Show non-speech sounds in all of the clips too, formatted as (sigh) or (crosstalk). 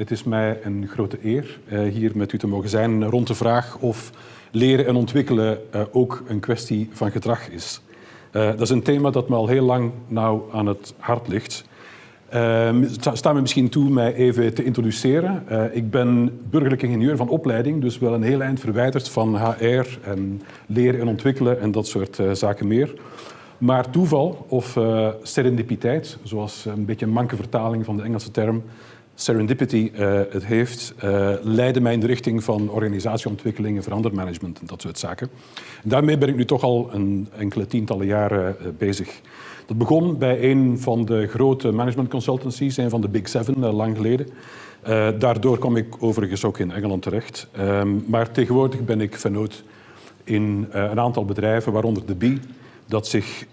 Het is mij een grote eer uh, hier met u te mogen zijn rond de vraag of leren en ontwikkelen uh, ook een kwestie van gedrag is. Uh, dat is een thema dat me al heel lang nauw aan het hart ligt. sta me misschien toe mij even te introduceren. ik ben burgerlijk ingenieur van opleiding, dus wel een heel eind verwijderd van HR en leren en ontwikkelen en dat soort zaken meer. Maar toeval of serendipiteit, zoals een beetje een manke vertaling van de Engelse term serendipity uh, het heeft, uh, leidde mij in de richting van organisatieontwikkeling en verandermanagement en dat soort zaken. En daarmee ben ik nu toch al een enkele tientallen jaren bezig. Dat begon bij een van de grote management consultancies, een van de Big Seven, lang geleden. daardoor kwam ik overigens ook in Engeland terecht. Ehm, maar tegenwoordig ben ik vennoot in een aantal bedrijven, waaronder de B, dat zich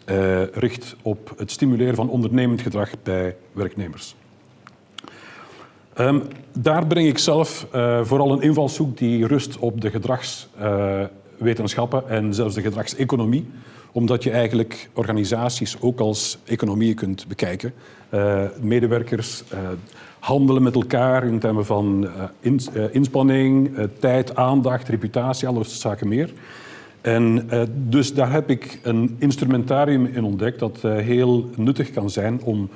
richt op het stimuleren van ondernemend gedrag bij werknemers. Um, daar breng ik zelf uh, vooral een invalshoek die rust op de gedragswetenschappen uh, en zelfs de gedragseconomie, omdat je eigenlijk organisaties ook als economieën kunt bekijken. Uh, medewerkers handelen met elkaar in termen van ins inspanning, tijd, aandacht, reputatie, alle zaken meer. En dus daar heb ik een instrumentarium in ontdekt dat heel nuttig kan zijn om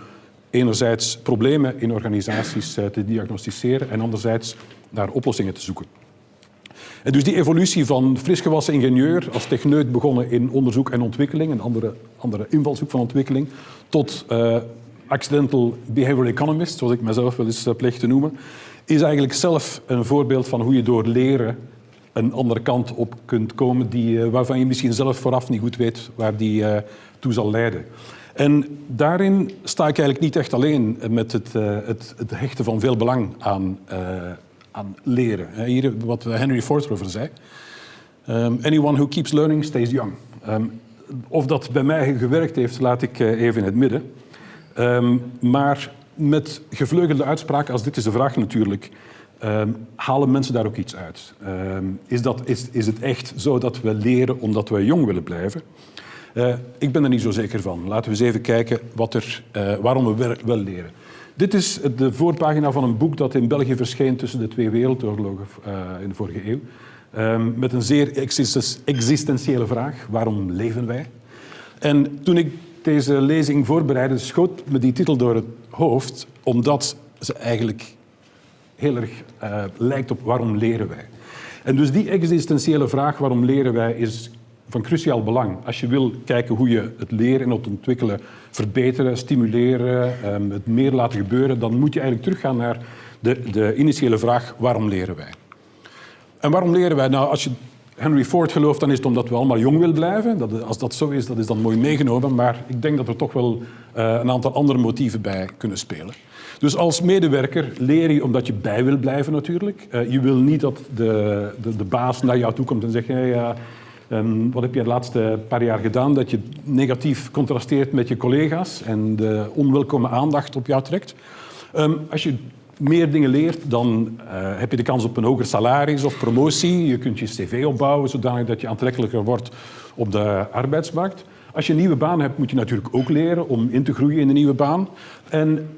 enerzijds problemen in organisaties uh, te diagnosticeren en anderzijds naar oplossingen te zoeken. En dus die evolutie van frisgewassen ingenieur als techneut begonnen in onderzoek en ontwikkeling, een andere, andere invalshoek van ontwikkeling, tot accidental behavioral economist, zoals ik mezelf wel eens pleeg te noemen, is eigenlijk zelf een voorbeeld van hoe je door leren een andere kant op kunt komen die, eh, waarvan je misschien zelf vooraf niet goed weet waar die uh, toe zal leiden. En daarin sta ik eigenlijk niet echt alleen met het, uh, het, het hechten van veel belang aan, uh, aan leren. Hier wat Henry Ford zei. Um, anyone who keeps learning stays young. Um, of dat bij mij gewerkt heeft, laat ik even in het midden. Um, maar met gevleugelde uitspraken als dit is de vraag natuurlijk. Halen mensen daar ook iets uit? Is, dat, is, is het echt zo dat we leren omdat we jong willen blijven? Uh, ik ben er niet zo zeker van. Laten we eens even kijken wat er, uh, waarom we wel leren. Dit is de voorpagina van een boek dat in België verscheen tussen de twee wereldoorlogen uh, in de vorige eeuw. Um, met een zeer existentiële vraag. Waarom leven wij? En toen ik deze lezing voorbereidde, schoot me die titel door het hoofd, omdat ze eigenlijk heel erg lijkt op waarom leren wij. En dus die existentiële vraag waarom leren wij is van cruciaal belang. Als je wil kijken hoe je het leren en het ontwikkelen verbeteren, stimuleren, um, het meer laten gebeuren, dan moet je eigenlijk teruggaan naar de, de initiële vraag waarom leren wij. En waarom leren wij? Nou, als je Henry Ford gelooft, dan is het omdat we allemaal jong willen blijven. Dat, als dat zo is, dat is dan mooi meegenomen. Maar ik denk dat er toch wel uh, een aantal andere motieven bij kunnen spelen. Dus als medewerker leer je omdat je bij wil blijven natuurlijk. Uh, je wil niet dat de, de, de, baas naar jou toe komt en zegt... Hey, um, wat heb je de laatste paar jaar gedaan? Dat je negatief contrasteert met je collega's en de onwelkome aandacht op jou trekt. Um, als je meer dingen leert, dan uh, heb je de kans op een hoger salaris of promotie. Je kunt je cv opbouwen zodanig dat je aantrekkelijker wordt op de arbeidsmarkt. Als je een nieuwe baan hebt, moet je natuurlijk ook leren om in te groeien in een nieuwe baan. En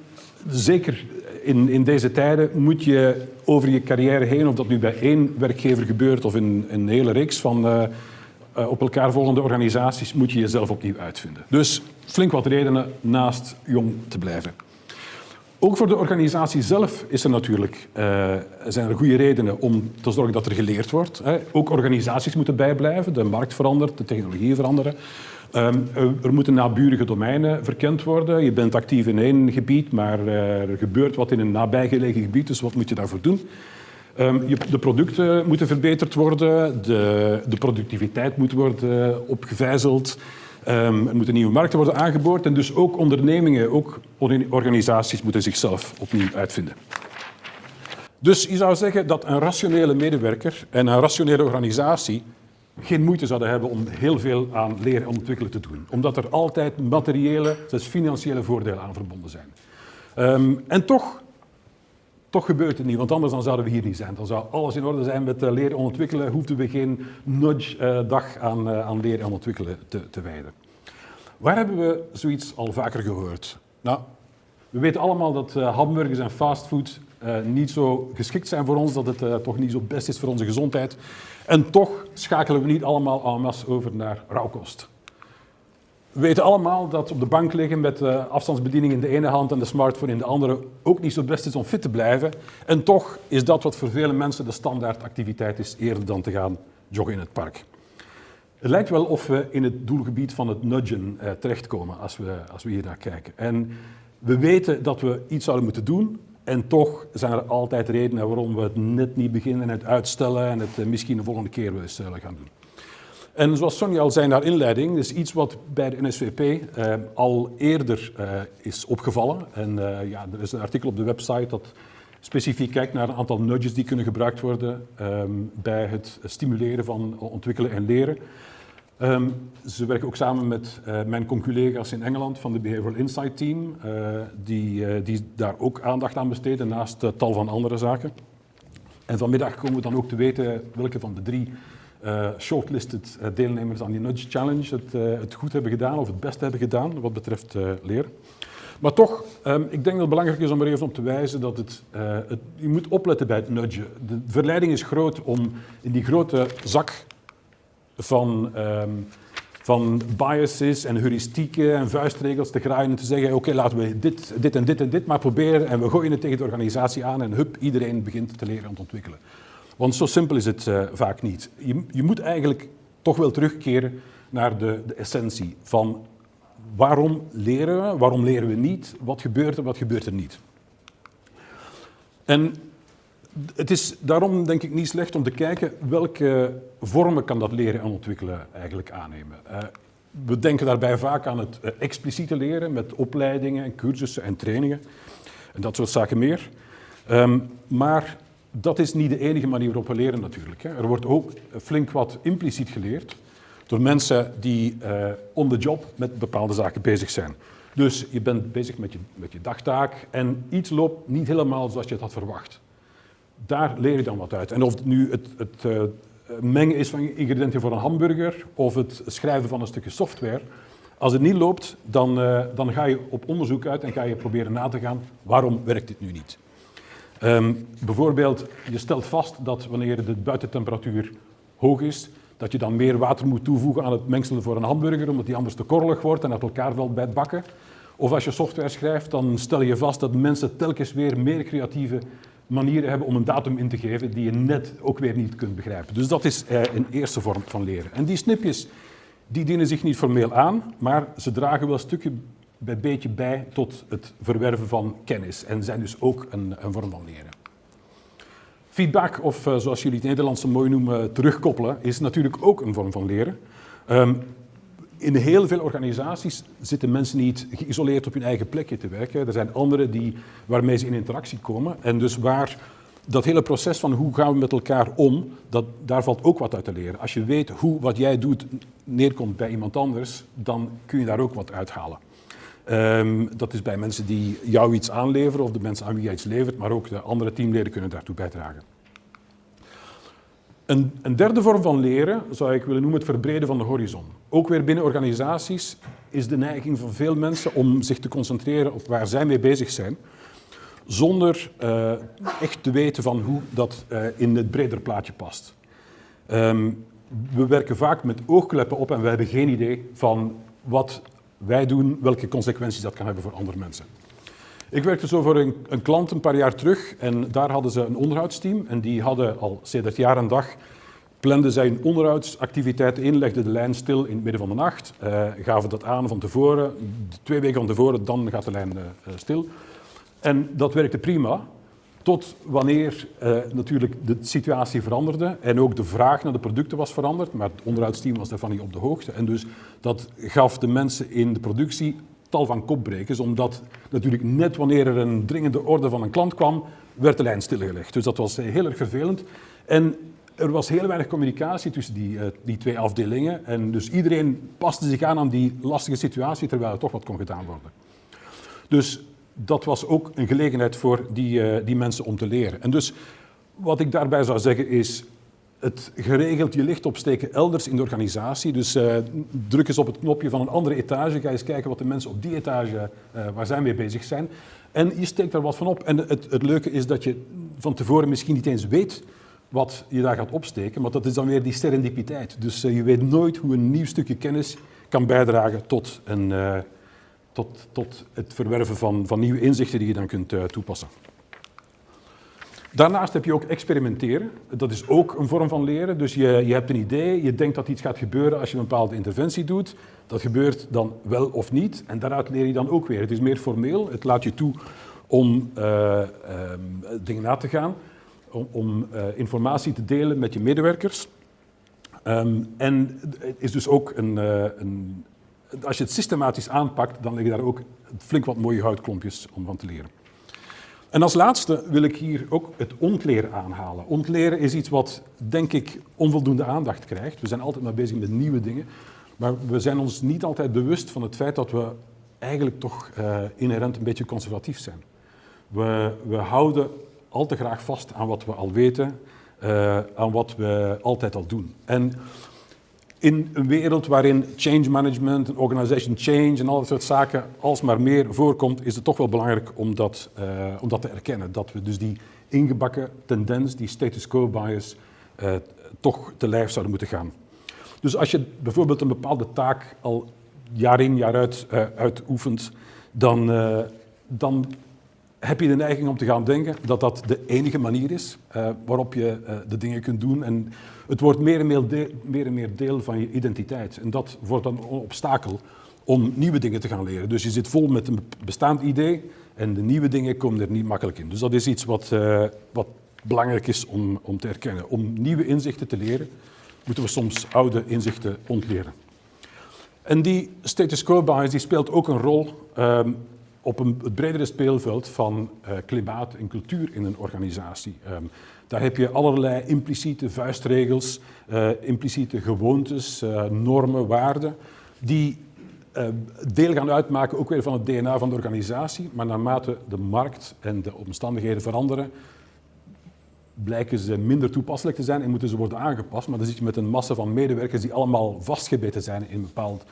zeker in, in deze tijden moet je over je carrière heen, of dat nu bij één werkgever gebeurt of in, een hele reeks van uh, uh, op elkaar volgende organisaties, moet je jezelf opnieuw uitvinden. Dus flink wat redenen naast jong te blijven. Ook voor de organisatie zelf is er natuurlijk, uh, zijn er goede redenen om te zorgen dat er geleerd wordt. Hè. Ook organisaties moeten bijblijven, de markt verandert, de technologieën veranderen. Um, er moeten naburige domeinen verkend worden. Je bent actief in één gebied, maar uh, er gebeurt wat in een nabijgelegen gebied, dus wat moet je daarvoor doen? Je, de producten moeten verbeterd worden, de, de productiviteit moet worden opgevijzeld. Um, er moeten nieuwe markten worden aangeboord en dus ook ondernemingen, ook organisaties moeten zichzelf opnieuw uitvinden. Dus je zou zeggen dat een rationele medewerker en een rationele organisatie geen moeite zouden hebben om heel veel aan leren en ontwikkelen te doen. Omdat er altijd materiële, zelfs financiële voordelen aan verbonden zijn. Um, en toch, toch gebeurt het niet, want anders dan zouden we hier niet zijn. Dan zou alles in orde zijn met uh, leren en ontwikkelen, hoefden we geen nudge-dag uh, aan, uh, aan leren en ontwikkelen te, te wijden. Waar hebben we zoiets al vaker gehoord? Nou, We weten allemaal dat hamburgers en fastfood niet zo geschikt zijn voor ons, dat het toch niet zo best is voor onze gezondheid. En toch schakelen we niet allemaal en over naar rauwkost. We weten allemaal dat op de bank liggen met de afstandsbediening in de ene hand en de smartphone in de andere ook niet zo best is om fit te blijven. En toch is dat wat voor vele mensen de standaardactiviteit is eerder dan te gaan joggen in het park. Het lijkt wel of we in het doelgebied van het nudgen eh, terechtkomen als we, als we hier naar kijken. En we weten dat we iets zouden moeten doen en toch zijn er altijd redenen waarom we het net niet beginnen en het uitstellen en het eh, misschien de volgende keer wel eens zullen gaan doen. En zoals Sonja al zei naar inleiding, is iets wat bij de NSVP eh, al eerder eh, is opgevallen. En eh, ja, er is een artikel op de website dat specifiek kijkt naar een aantal nudges die kunnen gebruikt worden ehm, bij het stimuleren van ontwikkelen en leren. Um, ze werken ook samen met uh, mijn collega's in Engeland van de Behavioral Insight Team, die, die daar ook aandacht aan besteden naast tal van andere zaken. En vanmiddag komen we dan ook te weten welke van de drie shortlisted deelnemers aan die Nudge Challenge het, het, goed hebben gedaan of het best hebben gedaan wat betreft leren. Maar toch, um, ik denk dat het belangrijk is om er even op te wijzen dat het, het, je moet opletten bij het nudgen. De verleiding is groot om in die grote zak van, um, van biases en heuristieken en vuistregels te graaien en te zeggen, oké, laten we dit, dit en dit en dit maar proberen en we gooien het tegen de organisatie aan en hup, iedereen begint te leren en te ontwikkelen. Want zo simpel is het uh, vaak niet. Je, je, moet eigenlijk toch wel terugkeren naar de, de essentie van waarom leren we, waarom leren we niet, wat gebeurt er, wat gebeurt er niet. En het is daarom denk ik niet slecht om te kijken welke vormen kan dat leren en ontwikkelen eigenlijk aannemen. Uh, we denken daarbij vaak aan het uh, expliciete leren met opleidingen en cursussen en trainingen en dat soort zaken meer. Um, maar dat is niet de enige manier waarop we leren natuurlijk. Er wordt ook flink wat impliciet geleerd door mensen die uh, on the job met bepaalde zaken bezig zijn. Dus je bent bezig met je, met je dagtaak en iets loopt niet helemaal zoals je het had verwacht daar leer je dan wat uit. En of het nu het, het uh, mengen is van ingrediënten voor een hamburger of het schrijven van een stukje software, als het niet loopt, dan, uh, dan ga je op onderzoek uit en ga je proberen na te gaan waarom werkt dit nu niet. Um, bijvoorbeeld, je stelt vast dat wanneer de buitentemperatuur hoog is, dat je dan meer water moet toevoegen aan het mengsel voor een hamburger, omdat die anders te korrelig wordt en uit elkaar valt bij het bakken. Of als je software schrijft, dan stel je vast dat mensen telkens weer meer creatieve manieren hebben om een datum in te geven die je net ook weer niet kunt begrijpen. Dus dat is eh, een eerste vorm van leren. En die snipjes die dienen zich niet formeel aan, maar ze dragen wel stukje bij beetje bij tot het verwerven van kennis en zijn dus ook een, een vorm van leren. Feedback, of uh, zoals jullie het Nederlandse mooi noemen, terugkoppelen, is natuurlijk ook een vorm van leren. Um, in heel veel organisaties zitten mensen niet geïsoleerd op hun eigen plekje te werken. Er zijn anderen die, waarmee ze in interactie komen. En dus waar dat hele proces van hoe gaan we met elkaar om, dat, daar valt ook wat uit te leren. Als je weet hoe wat jij doet neerkomt bij iemand anders, dan kun je daar ook wat uithalen. Um, dat is bij mensen die jou iets aanleveren of de mensen aan wie jij iets levert, maar ook de andere teamleden kunnen daartoe bijdragen. Een, een, derde vorm van leren zou ik willen noemen het verbreden van de horizon. Ook weer binnen organisaties is de neiging van veel mensen om zich te concentreren op waar zij mee bezig zijn, zonder uh, echt te weten van hoe dat uh, in het breder plaatje past. Um, we werken vaak met oogkleppen op en we hebben geen idee van wat wij doen, welke consequenties dat kan hebben voor andere mensen. Ik werkte zo voor een, een, klant een paar jaar terug en daar hadden ze een onderhoudsteam en die hadden al sinds jaar en dag planden zij hun onderhoudsactiviteiten in, legden de lijn stil in het midden van de nacht, uh, gaven dat aan van tevoren, twee weken van tevoren, dan gaat de lijn uh, stil. En dat werkte prima, tot wanneer uh, natuurlijk de situatie veranderde en ook de vraag naar de producten was veranderd, maar het onderhoudsteam was daarvan niet op de hoogte. En dus dat gaf de mensen in de productie tal van kopbrekers, omdat natuurlijk net wanneer er een dringende orde van een klant kwam, werd de lijn stilgelegd. Dus dat was heel erg vervelend. En er was heel weinig communicatie tussen die, uh, die twee afdelingen. En dus iedereen paste zich aan aan die lastige situatie, terwijl er toch wat kon gedaan worden. Dus dat was ook een gelegenheid voor die, uh, die mensen om te leren. En dus wat ik daarbij zou zeggen is, het geregeld je licht opsteken elders in de organisatie. Dus uh, druk eens op het knopje van een andere etage, ga eens kijken wat de mensen op die etage, uh, waar zij mee bezig zijn. En je steekt daar wat van op. En het, het leuke is dat je van tevoren misschien niet eens weet wat je daar gaat opsteken, maar dat is dan weer die serendipiteit. Dus je weet nooit hoe een nieuw stukje kennis kan bijdragen tot, een, tot, tot het verwerven van, van nieuwe inzichten die je dan kunt uh, toepassen. Daarnaast heb je ook experimenteren. Dat is ook een vorm van leren. Dus je, je hebt een idee, je denkt dat iets gaat gebeuren als je een bepaalde interventie doet. Dat gebeurt dan wel of niet. En daaruit leer je dan ook weer. Het is meer formeel. Het laat je toe om uh, um, dingen na te gaan. Om, om uh, informatie te delen met je medewerkers. Um, en het is dus ook een, een... Als je het systematisch aanpakt, dan liggen daar ook flink wat mooie houtklompjes om van te leren. En als laatste wil ik hier ook het ontleren aanhalen. Ontleren is iets wat, denk ik, onvoldoende aandacht krijgt. We zijn altijd maar bezig met nieuwe dingen. Maar we zijn ons niet altijd bewust van het feit dat we eigenlijk toch uh, inherent een beetje conservatief zijn. We, we, houden al te graag vast aan wat we al weten, uh, aan wat we altijd al doen. En in een wereld waarin change management, organization change en al dat soort zaken alsmaar meer voorkomt, is het toch wel belangrijk om dat, uh, om dat te erkennen. Dat we dus die ingebakken tendens, die status quo bias, uh, toch te lijf zouden moeten gaan. Dus als je bijvoorbeeld een bepaalde taak al jaar in, jaar uit uh, uitoefent, dan, dan heb je de neiging om te gaan denken dat dat de enige manier is uh, waarop je uh, de dingen kunt doen. En het wordt meer en meer, deel, meer en meer deel van je identiteit. En dat wordt dan een obstakel om nieuwe dingen te gaan leren. Dus je zit vol met een bestaand idee en de nieuwe dingen komen er niet makkelijk in. Dus dat is iets wat, uh, wat belangrijk is om, om te erkennen. Om nieuwe inzichten te leren, moeten we soms oude inzichten ontleren. En die status quo bias die speelt ook een rol um, op een, het bredere speelveld van uh, klimaat en cultuur in een organisatie. Um, daar heb je allerlei impliciete vuistregels, uh, impliciete gewoontes, uh, normen, waarden, die deel gaan uitmaken ook weer van het DNA van de organisatie. Maar naarmate de markt en de omstandigheden veranderen, blijken ze minder toepasselijk te zijn en moeten ze worden aangepast. Maar dan zit je met een massa van medewerkers die allemaal vastgebeten zijn in een bepaald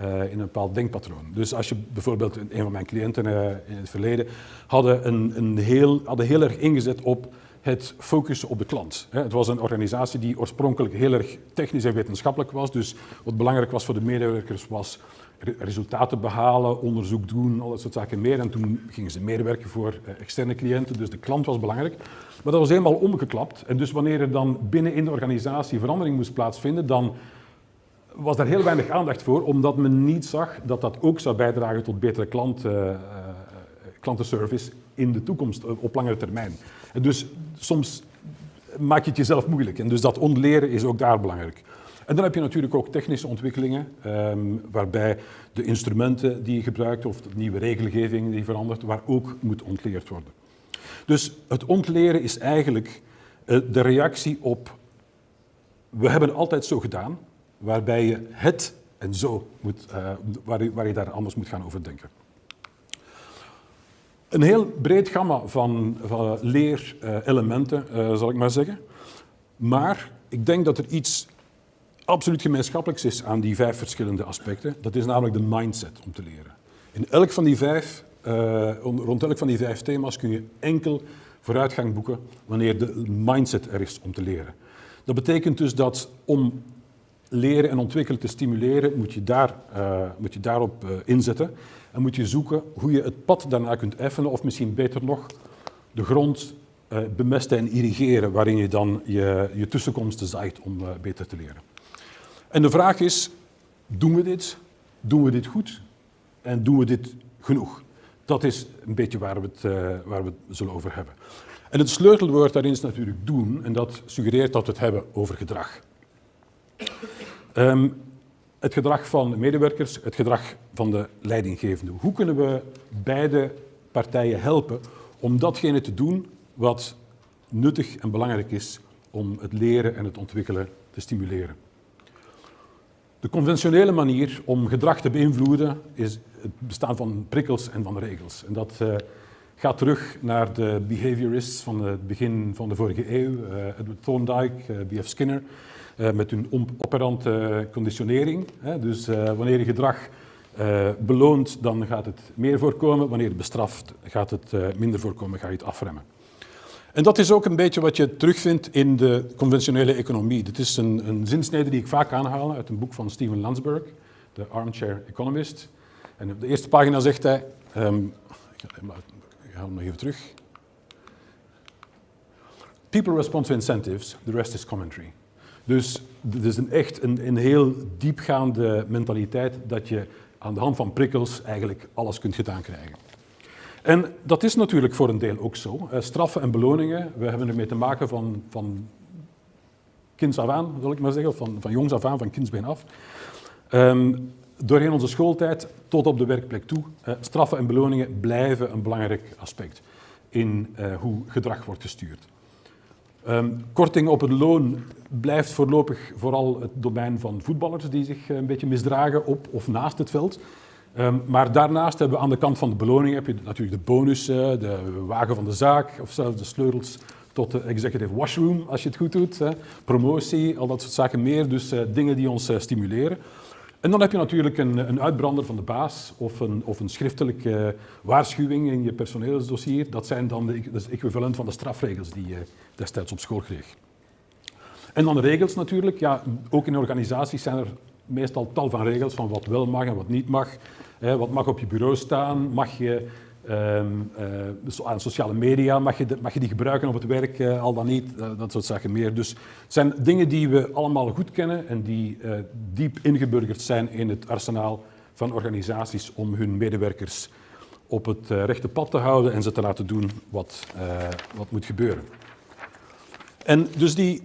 uh, in een bepaald denkpatroon. Dus als je bijvoorbeeld, een van mijn cliënten uh, in het verleden, hadden, een, een heel, hadden heel erg ingezet op het focussen op de klant. Het was een organisatie die oorspronkelijk heel erg technisch en wetenschappelijk was. Dus wat belangrijk was voor de medewerkers was resultaten behalen, onderzoek doen, al dat soort zaken meer. En toen gingen ze meer werken voor externe cliënten, dus de klant was belangrijk. Maar dat was helemaal omgeklapt. En dus wanneer er dan binnen in de organisatie verandering moest plaatsvinden, dan was daar heel weinig aandacht voor, omdat men niet zag dat dat ook zou bijdragen tot betere klant, uh, uh, klantenservice in de toekomst, op langere termijn. En dus soms maak je het jezelf moeilijk. En dus dat ontleren is ook daar belangrijk. En dan heb je natuurlijk ook technische ontwikkelingen, um, waarbij de instrumenten die je gebruikt of de nieuwe regelgeving die verandert, waar ook moet ontleerd worden. Dus het ontleren is eigenlijk de reactie op, we hebben altijd zo gedaan, waarbij je het en zo moet, uh, waar, je, waar daar anders moet gaan over denken. Een heel breed gamma van, van leerelementen, uh, zal ik maar zeggen. Maar ik denk dat er iets absoluut gemeenschappelijks is aan die vijf verschillende aspecten. Dat is namelijk de mindset om te leren. In elk van die vijf, uh, rond elk van die vijf thema's kun je enkel vooruitgang boeken wanneer de mindset er is om te leren. Dat betekent dus dat om leren en ontwikkelen te stimuleren, moet je, daar, uh, moet je daarop uh, inzetten. En moet je zoeken hoe je het pad daarna kunt effenen, of misschien beter nog, de grond uh, bemesten en irrigeren, waarin je dan je, je tussenkomsten zaait om beter te leren. En de vraag is, doen we dit? Doen we dit goed? En doen we dit genoeg? Dat is een beetje waar we het, waar we het zullen over hebben. En het sleutelwoord daarin is natuurlijk doen, en dat suggereert dat we het hebben over gedrag. Um, het gedrag van de medewerkers, het gedrag van de leidinggevende. Hoe kunnen we beide partijen helpen om datgene te doen wat nuttig en belangrijk is om het leren en het ontwikkelen te stimuleren? De conventionele manier om gedrag te beïnvloeden is het bestaan van prikkels en van regels. En dat uh, gaat terug naar de behaviorists van het begin van de vorige eeuw, uh, Edward Thorndike, uh, B.F. Skinner, met hun operante conditionering. Dus wanneer je gedrag beloont, dan gaat het meer voorkomen. Wanneer het bestraft, gaat het minder voorkomen, ga je het afremmen. En dat is ook een beetje wat je terugvindt in de conventionele economie. Dit is een, een zinsnede die ik vaak aanhaal uit een boek van Steven Landsberg, de Armchair Economist. En op de eerste pagina zegt hij, um, ik ga hem nog even terug. People respond to incentives, the rest is commentary. Dus het is een echt een, een heel diepgaande mentaliteit dat je aan de hand van prikkels eigenlijk alles kunt gedaan krijgen. En dat is natuurlijk voor een deel ook zo. Straffen en beloningen, we hebben ermee te maken van, van kinds af aan, wil ik maar zeggen, van, van jongs af aan, van kindsbeen af. Um, doorheen onze schooltijd tot op de werkplek toe, straffen en beloningen blijven een belangrijk aspect in uh, hoe gedrag wordt gestuurd. Um, korting op het loon blijft voorlopig vooral het domein van voetballers die zich een beetje misdragen op of naast het veld. Um, maar daarnaast hebben we aan de kant van de beloning heb je natuurlijk de bonussen, de wagen van de zaak of zelfs de sleutels tot de executive washroom als je het goed doet. Hè. Promotie, al dat soort zaken meer. Dus uh, dingen die ons stimuleren. En dan heb je natuurlijk een, een, uitbrander van de baas of een, of een schriftelijke waarschuwing in je personeelsdossier. Dat zijn dan de, equivalent van de strafregels die je destijds op school kreeg. En dan de regels natuurlijk. Ja, ook in organisaties zijn er meestal tal van regels van wat wel mag en wat niet mag. wat mag op je bureau staan? Mag je um, uh, aan sociale media, mag je, mag je die gebruiken op het werk, uh, al dan niet? Uh, dat soort zaken meer. Dus het zijn dingen die we allemaal goed kennen en die diep ingeburgerd zijn in het arsenaal van organisaties om hun medewerkers op het rechte pad te houden en ze te laten doen wat, wat moet gebeuren. En dus die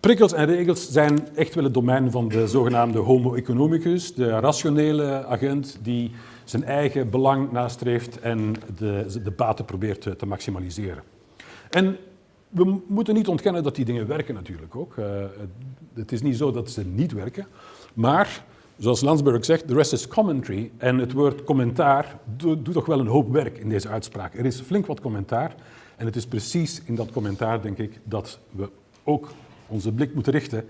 Prikkels en regels zijn echt wel het domein van de zogenaamde homo economicus, de rationele agent die zijn eigen belang nastreeft en de, de baten probeert te, te maximaliseren. En we moeten niet ontkennen dat die dingen werken natuurlijk ook. Uh, het is niet zo dat ze niet werken, maar zoals Landsberg zegt, the rest is commentary. En het woord commentaar doet toch wel een hoop werk in deze uitspraak. Er is flink wat commentaar en het is precies in dat commentaar, denk ik, dat we ook onze blik moeten richten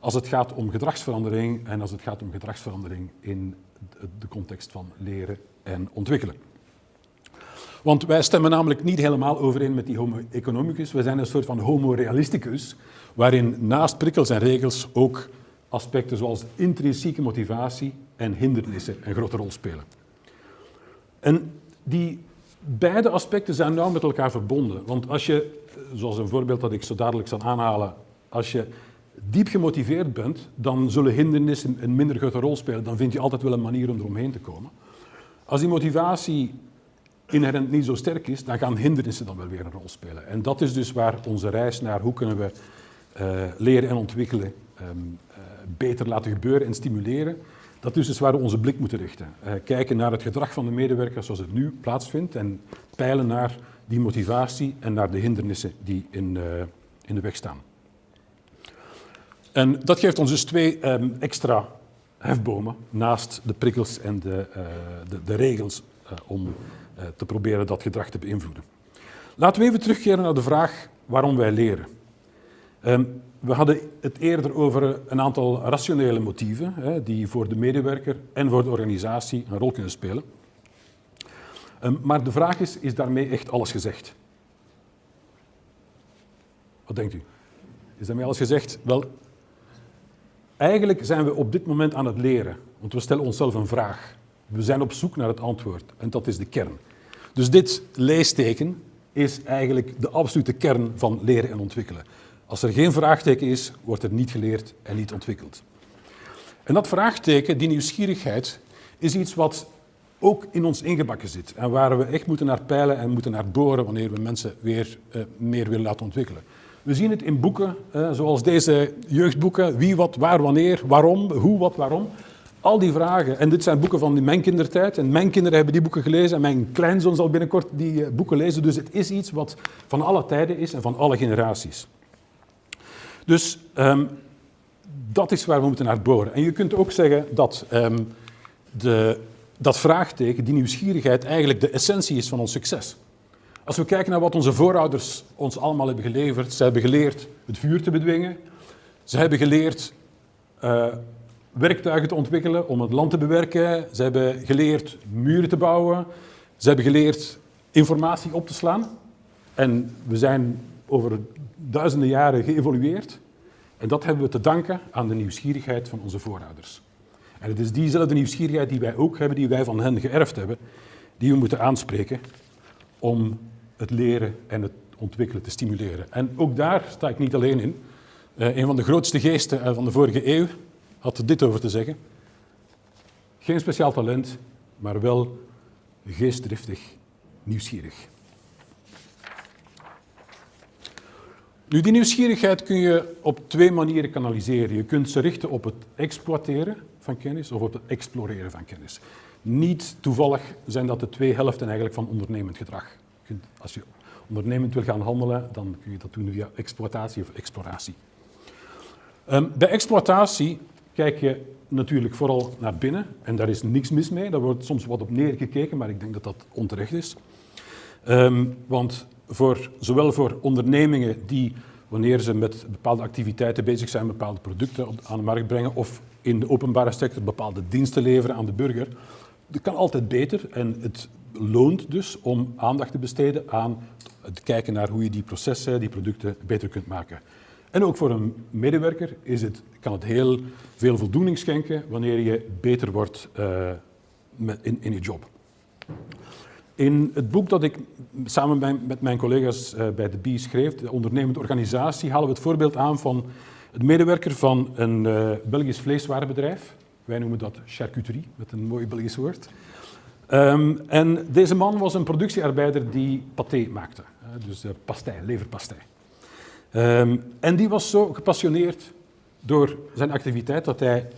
als het gaat om gedragsverandering en als het gaat om gedragsverandering in de context van leren en ontwikkelen. Want wij stemmen namelijk niet helemaal overeen met die homo economicus. We zijn een soort van homo realisticus, waarin naast prikkels en regels ook aspecten zoals intrinsieke motivatie en hindernissen een grote rol spelen. En die beide aspecten zijn nauw met elkaar verbonden. Want als je, zoals een voorbeeld dat ik zo dadelijk zal aanhalen, als je diep gemotiveerd bent, dan zullen hindernissen een minder grote rol spelen. Dan vind je altijd wel een manier om eromheen te komen. Als die motivatie inherent niet zo sterk is, dan gaan hindernissen dan wel weer een rol spelen. En dat is dus waar onze reis naar hoe kunnen we uh, leren en ontwikkelen um, uh, beter laten gebeuren en stimuleren. Dat is dus waar we onze blik moeten richten. Uh, kijken naar het gedrag van de medewerkers zoals het nu plaatsvindt en peilen naar die motivatie en naar de hindernissen die in, in de weg staan. En dat geeft ons dus twee um, extra hefbomen naast de prikkels en de, uh, de, de regels uh, om uh, te proberen dat gedrag te beïnvloeden. Laten we even terugkeren naar de vraag waarom wij leren. Um, we hadden het eerder over een aantal rationele motieven hè, die voor de medewerker en voor de organisatie een rol kunnen spelen. Um, maar de vraag is, is daarmee echt alles gezegd? Wat denkt u? Is daarmee alles gezegd? Wel, Eigenlijk zijn we op dit moment aan het leren, want we stellen onszelf een vraag. We zijn op zoek naar het antwoord en dat is de kern. Dus dit leesteken is eigenlijk de absolute kern van leren en ontwikkelen. Als er geen vraagteken is, wordt er niet geleerd en niet ontwikkeld. En dat vraagteken, die nieuwsgierigheid, is iets wat ook in ons ingebakken zit en waar we echt moeten naar peilen en moeten naar boren wanneer we mensen weer uh, meer willen laten ontwikkelen. We zien het in boeken, zoals deze jeugdboeken, wie, wat, waar, wanneer, waarom, hoe, wat, waarom. Al die vragen. En dit zijn boeken van mijn kindertijd. En mijn kinderen hebben die boeken gelezen. En mijn kleinzoon zal binnenkort die eh, boeken lezen. Dus het is iets wat van alle tijden is en van alle generaties. Dus um, dat is waar we moeten naar boren. En je kunt ook zeggen dat um, de, dat vraagteken, die nieuwsgierigheid, eigenlijk de essentie is van ons succes. Als we kijken naar wat onze voorouders ons allemaal hebben geleverd, ze hebben geleerd het vuur te bedwingen, ze hebben geleerd uh, werktuigen te ontwikkelen om het land te bewerken, ze hebben geleerd muren te bouwen, ze hebben geleerd informatie op te slaan. En we zijn over duizenden jaren geëvolueerd. En dat hebben we te danken aan de nieuwsgierigheid van onze voorouders. En het is diezelfde nieuwsgierigheid die wij ook hebben, die wij van hen geërfd hebben, die we moeten aanspreken om het leren en het ontwikkelen te stimuleren. En ook daar sta ik niet alleen in. Uh, een van de grootste geesten eh, van de vorige eeuw had dit over te zeggen. Geen speciaal talent, maar wel geestdriftig, nieuwsgierig. Nu, die nieuwsgierigheid kun je op twee manieren kanaliseren. Je kunt ze richten op het exploiteren van kennis of op het exploreren van kennis. Niet toevallig zijn dat de twee helften eigenlijk van ondernemend gedrag. Als je ondernemend wil gaan handelen, dan kun je dat doen via exploitatie of exploratie. Um, bij exploitatie kijk je natuurlijk vooral naar binnen en daar is niks mis mee. Daar wordt soms wat op neergekeken, maar ik denk dat dat onterecht is. Um, want voor, zowel voor ondernemingen die, wanneer ze met bepaalde activiteiten bezig zijn, bepaalde producten aan de markt brengen, of in de openbare sector bepaalde diensten leveren aan de burger, dat kan altijd beter en het loont dus om aandacht te besteden aan het kijken naar hoe je die processen, die producten beter kunt maken. En ook voor een medewerker is het, kan het heel veel voldoening schenken wanneer je beter wordt met, in, in je job. In het boek dat ik samen met mijn collega's uh, bij de BI schreef, de ondernemende organisatie, halen we het voorbeeld aan van een medewerker van een uh, Belgisch vleeswarenbedrijf. Wij noemen dat charcuterie, met een mooi Belgisch woord. Um, en deze man was een productiearbeider die paté maakte, dus uh, pastei, leverpastei. Um, en die was zo gepassioneerd door zijn activiteit dat hij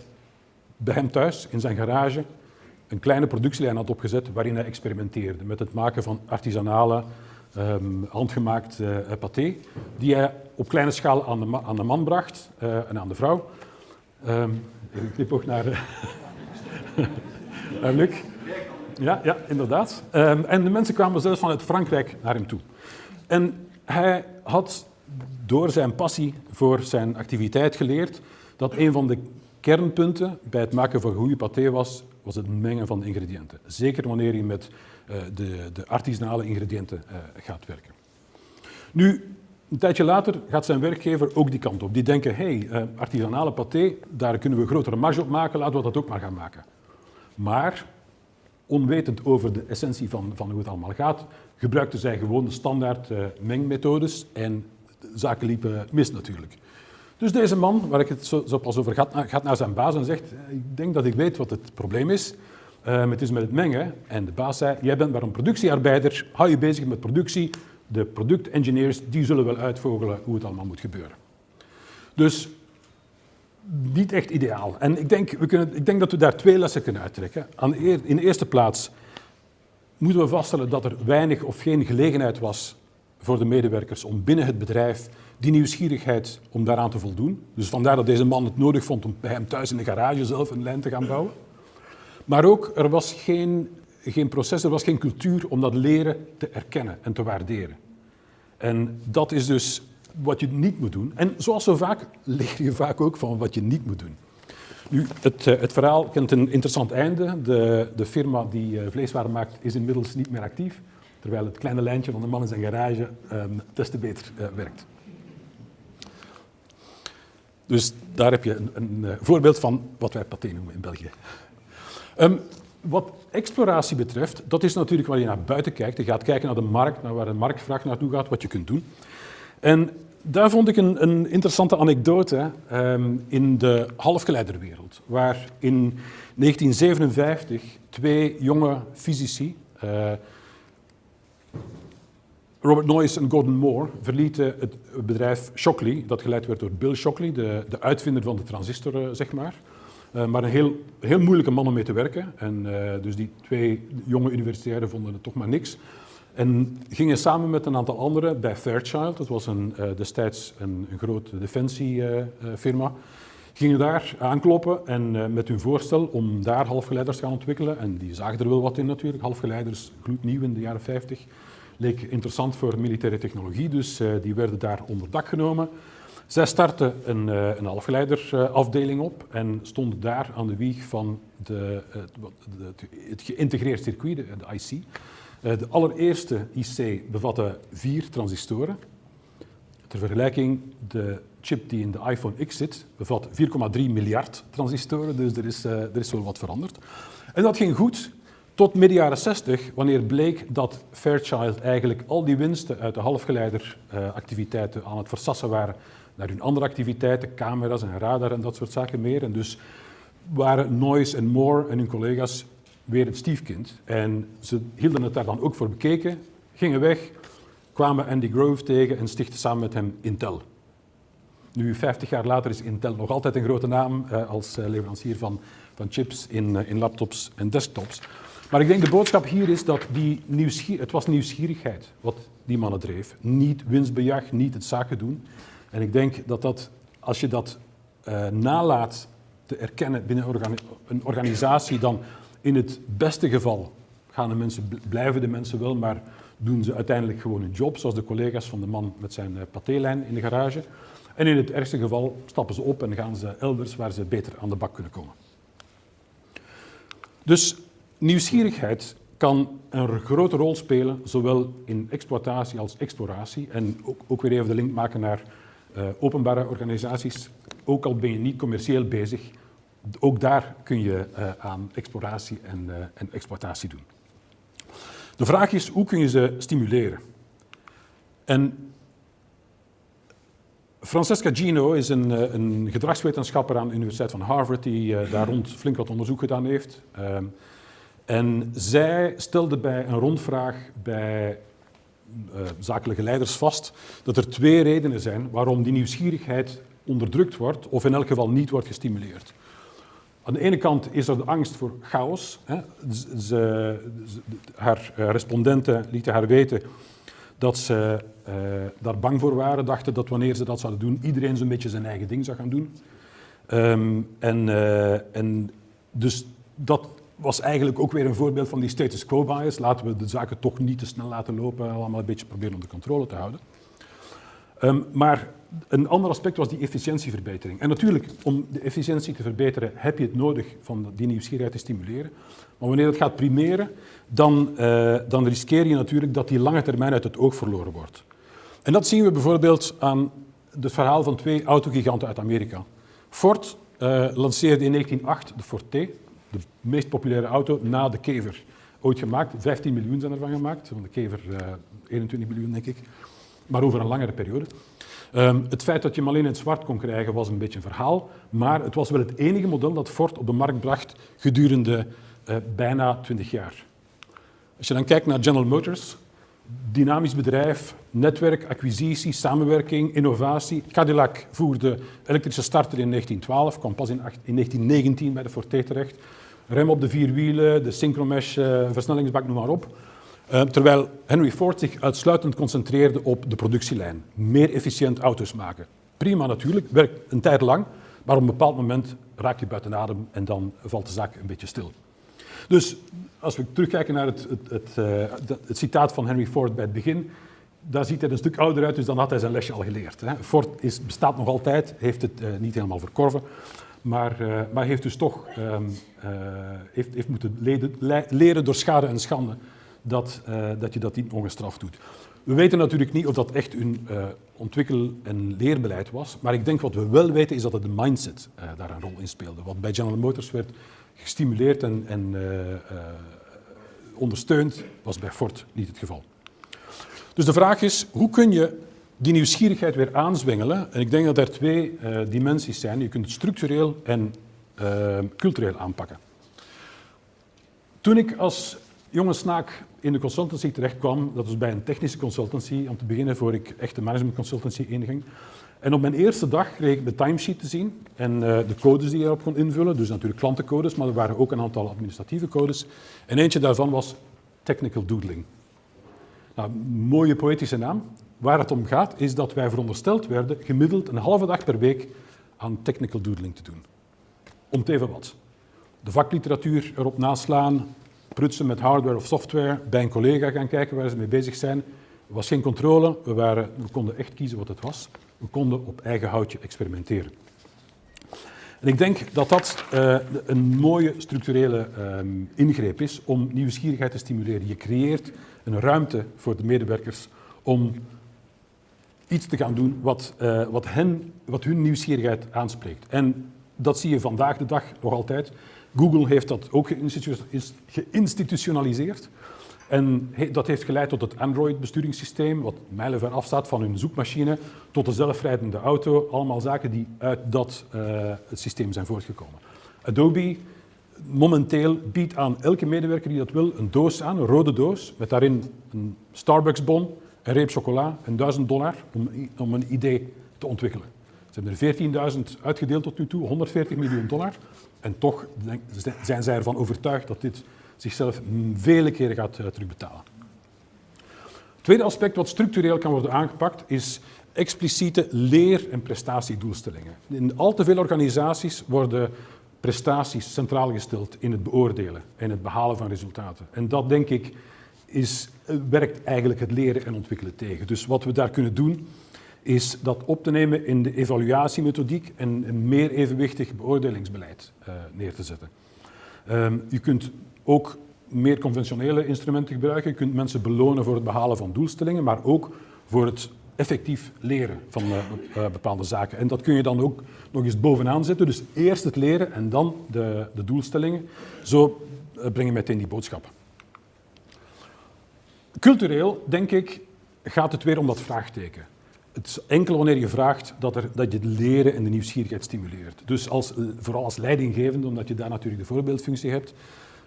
bij hem thuis, in zijn garage, een kleine productielijn had opgezet waarin hij experimenteerde met het maken van artisanale, um, handgemaakt uh, paté, die hij op kleine schaal aan de, aan de man bracht uh, en aan de vrouw. Um, even knip ook naar, (laughs) naar Luc. Ja, ja inderdaad. Um, en de mensen kwamen zelfs vanuit Frankrijk naar hem toe. En hij had door zijn passie voor zijn activiteit geleerd dat een van de kernpunten bij het maken van goede paté was, was het mengen van ingrediënten. Zeker wanneer je met uh, de, de artisanale ingrediënten uh, gaat werken. Nu, een tijdje later gaat zijn werkgever ook die kant op. Die denken, hé, hey, uh, artisanale paté, daar kunnen we grotere marge op maken, laten we dat ook maar gaan maken. Maar, onwetend over de essentie van, van hoe het allemaal gaat, gebruikten zij gewoon de standaard mengmethodes en zaken liepen mis natuurlijk. Dus deze man, waar ik het zo, zo pas over gaat, gaat naar zijn baas en zegt, ik denk dat ik weet wat het probleem is. Um, het is met het mengen. En de baas zei, jij bent maar een productiearbeider, hou je bezig met productie. De productengineers die zullen wel uitvogelen hoe het allemaal moet gebeuren. Dus niet echt ideaal. En ik denk, we kunnen, ik denk dat we daar twee lessen kunnen uittrekken. in de eerste plaats moeten we vaststellen dat er weinig of geen gelegenheid was voor de medewerkers om binnen het bedrijf die nieuwsgierigheid om daaraan te voldoen. Dus vandaar dat deze man het nodig vond om bij hem thuis in de garage zelf een lijn te gaan bouwen. Maar ook, er was geen, geen proces, er was geen cultuur om dat leren te erkennen en te waarderen. En dat is dus wat je niet moet doen. En zoals zo vaak leer je vaak ook van wat je niet moet doen. Nu, het, eh, het verhaal kent een interessant einde. De, de firma die uh, vleeswaren maakt is inmiddels niet meer actief, terwijl het kleine lijntje van de man in zijn garage um, te beter uh, werkt. Dus daar heb je een, een voorbeeld van wat wij paté noemen in België. Um, wat exploratie betreft, dat is natuurlijk waar je naar buiten kijkt. Je gaat kijken naar de markt, naar waar de marktvraag naartoe gaat, wat je kunt doen. En daar vond ik een, een interessante anekdote um, in de halfgeleiderwereld, waar in 1957 twee jonge fysici, uh, Robert Noyce en Gordon Moore verlieten het bedrijf Shockley, dat geleid werd door Bill Shockley, de, de uitvinder van de transistor, uh, zeg maar. Uh, maar een heel, heel moeilijke man om mee te werken. En dus die twee jonge universitairen vonden het toch maar niks. En gingen samen met een aantal anderen bij Fairchild, dat was een, destijds een, een grote defensiefirma, gingen daar aankloppen en uh, met hun voorstel om daar halfgeleiders te gaan ontwikkelen. En die zagen er wel wat in natuurlijk. Halfgeleiders, gloednieuw in de jaren 50. Leek interessant voor militaire technologie, dus uh, die werden daar onder dak genomen. Zij startten een, een halfgeleiderafdeling op en stonden daar aan de wieg van de, de, het geïntegreerd circuit, de IC. De allereerste IC bevatte vier transistoren. Ter vergelijking, de chip die in de iPhone X zit, bevat 4,3 miljard transistoren, dus er is, uh, er is wel wat veranderd. En dat ging goed tot midden jaren 60, wanneer bleek dat Fairchild eigenlijk al die winsten uit de halfgeleideractiviteiten uh, aan het versassen waren naar hun andere activiteiten, camera's en radar en dat soort zaken meer. En dus waren Noise en Moore en hun collega's weer het stiefkind. En ze hielden het daar dan ook voor bekeken, gingen weg, kwamen Andy Grove tegen en stichtten samen met hem Intel. Nu, 50 jaar later is Intel nog altijd een grote naam uh, als uh, leverancier van, van chips in, uh, in laptops en desktops. Maar ik denk de boodschap hier is dat die nieuwsgier, het was nieuwsgierigheid wat die mannen dreef. Niet winstbejag, niet het zaken doen. En ik denk dat, dat als je dat nalaat te erkennen binnen een organisatie, dan in het beste geval gaan de mensen, blijven de mensen wel, maar doen ze uiteindelijk gewoon hun job, zoals de collega's van de man met zijn patélijn in de garage. En in het ergste geval stappen ze op en gaan ze elders waar ze beter aan de bak kunnen komen. Dus nieuwsgierigheid kan een grote rol spelen, zowel in exploitatie als exploratie. En ook, ook weer even de link maken naar uh, openbare organisaties. Ook al ben je niet commercieel bezig, ook daar kun je uh, aan exploratie en, uh, en exploitatie doen. De vraag is, hoe kun je ze stimuleren? En Francesca Gino is een, eh, een, gedragswetenschapper aan de Universiteit van Harvard die daar rond flink wat onderzoek gedaan heeft. Uh, en zij stelde bij een rondvraag bij zakelijke leiders vast dat er twee redenen zijn waarom die nieuwsgierigheid onderdrukt wordt of in elk geval niet wordt gestimuleerd. Aan de ene kant is er de angst voor chaos. Hè. Ze, haar respondenten lieten haar weten dat ze uh, daar bang voor waren, dachten dat wanneer ze dat zouden doen, iedereen zo'n beetje zijn eigen ding zou gaan doen. Um, en, uh, en dus dat was eigenlijk ook weer een voorbeeld van die status quo bias. Laten we de zaken toch niet te snel laten lopen, allemaal een beetje proberen onder controle te houden. Um, maar een ander aspect was die efficiëntieverbetering. En natuurlijk, om de efficiëntie te verbeteren, heb je het nodig van die nieuwsgierigheid te stimuleren. Maar wanneer het gaat primeren, dan, uh, dan riskeer je natuurlijk dat die lange termijn uit het oog verloren wordt. En dat zien we bijvoorbeeld aan het verhaal van twee autogiganten uit Amerika. Ford uh, lanceerde in 1908 de Ford T, de meest populaire auto na de Kever. Ooit gemaakt, 15 miljoen zijn ervan gemaakt, van de Kever uh, 21 miljoen denk ik, maar over een langere periode. Um, het feit dat je hem alleen in het zwart kon krijgen was een beetje een verhaal, maar het was wel het enige model dat Ford op de markt bracht gedurende uh, bijna 20 jaar. Als je dan kijkt naar General Motors, dynamisch bedrijf, netwerk, acquisitie, samenwerking, innovatie. Cadillac voerde elektrische starter in 1912, kwam pas in, in 1919 bij de Forte terecht. Rem op de vier wielen, de synchromesh, uh, versnellingsbak, noem maar op. Uh, terwijl Henry Ford zich uitsluitend concentreerde op de productielijn. Meer efficiënt auto's maken. Prima natuurlijk, werkt een tijd lang, maar op een bepaald moment raak je buiten adem en dan valt de zaak een beetje stil. Dus als we terugkijken naar het, het, het, uh, het, citaat van Henry Ford bij het begin, daar ziet hij een stuk ouder uit, dus dan had hij zijn lesje al geleerd. Hè. Ford is, bestaat nog altijd, heeft het uh, niet helemaal verkorven, maar, maar heeft dus toch um, heeft, heeft moeten leren door schade en schande dat, dat je dat niet ongestraft doet. We weten natuurlijk niet of dat echt een ontwikkel- en leerbeleid was, maar ik denk wat we wel weten is dat het de mindset daar een rol in speelde. Wat bij General Motors werd gestimuleerd en, en uh, uh, ondersteund, was bij Ford niet het geval. Dus de vraag is, hoe kun je die nieuwsgierigheid weer aanzwengelen? En ik denk dat er twee uh, dimensies zijn. Je kunt het structureel en cultureel aanpakken. Toen ik als jonge snaak in de consultancy terechtkwam, dat was bij een technische consultancy, om te beginnen voor ik echt de management consultancy inging, en op mijn eerste dag kreeg ik de timesheet te zien en uh, de codes die je erop kon invullen. Dus natuurlijk klantencodes, maar er waren ook een aantal administratieve codes. En eentje daarvan was technical doodling. Nou, mooie poëtische naam. Waar het om gaat is dat wij verondersteld werden gemiddeld een halve dag per week aan technical doodling te doen. Om te even wat. De vakliteratuur erop naslaan, prutsen met hardware of software, bij een collega gaan kijken waar ze mee bezig zijn. Er was geen controle, we, waren, we konden echt kiezen wat het was. We konden op eigen houtje experimenteren. En ik denk dat dat uh, een mooie structurele um, ingreep is om nieuwsgierigheid te stimuleren. Je creëert een ruimte voor de medewerkers om iets te gaan doen wat, uh, wat, hen, wat hun nieuwsgierigheid aanspreekt. En dat zie je vandaag de dag nog altijd. Google heeft dat ook geïnstitutionaliseerd. En dat heeft geleid tot het Android-besturingssysteem, wat mijlenver afstaat van hun zoekmachine, tot de zelfrijdende auto. Allemaal zaken die uit dat het systeem zijn voortgekomen. Adobe momenteel biedt aan elke medewerker die dat wil een doos aan, een rode doos, met daarin een Starbucks-bon, een reep chocola en 1000 dollar om, om een idee te ontwikkelen. Ze hebben er 14.000 uitgedeeld tot nu toe, 140 miljoen dollar. En toch zijn zij ervan overtuigd dat dit zichzelf vele keren gaat uh, terugbetalen. Het tweede aspect wat structureel kan worden aangepakt is expliciete leer- en prestatiedoelstellingen. In al te veel organisaties worden prestaties centraal gesteld in het beoordelen en het behalen van resultaten. En dat, denk ik, is, eh, werkt eigenlijk het leren en ontwikkelen tegen. Dus wat we daar kunnen doen, is dat op te nemen in de evaluatiemethodiek en een meer evenwichtig beoordelingsbeleid uh, neer te zetten. Je kunt ook meer conventionele instrumenten gebruiken. Je kunt mensen belonen voor het behalen van doelstellingen, maar ook voor het effectief leren van uh, bepaalde zaken. En dat kun je dan ook nog eens bovenaan zetten. Dus eerst het leren en dan de, de doelstellingen. Zo breng je meteen die boodschap. Cultureel, denk ik, gaat het weer om dat vraagteken. Het is enkel wanneer je vraagt dat, er, dat je het leren en de nieuwsgierigheid stimuleert. Dus als, vooral als leidinggevende, omdat je daar natuurlijk de voorbeeldfunctie hebt,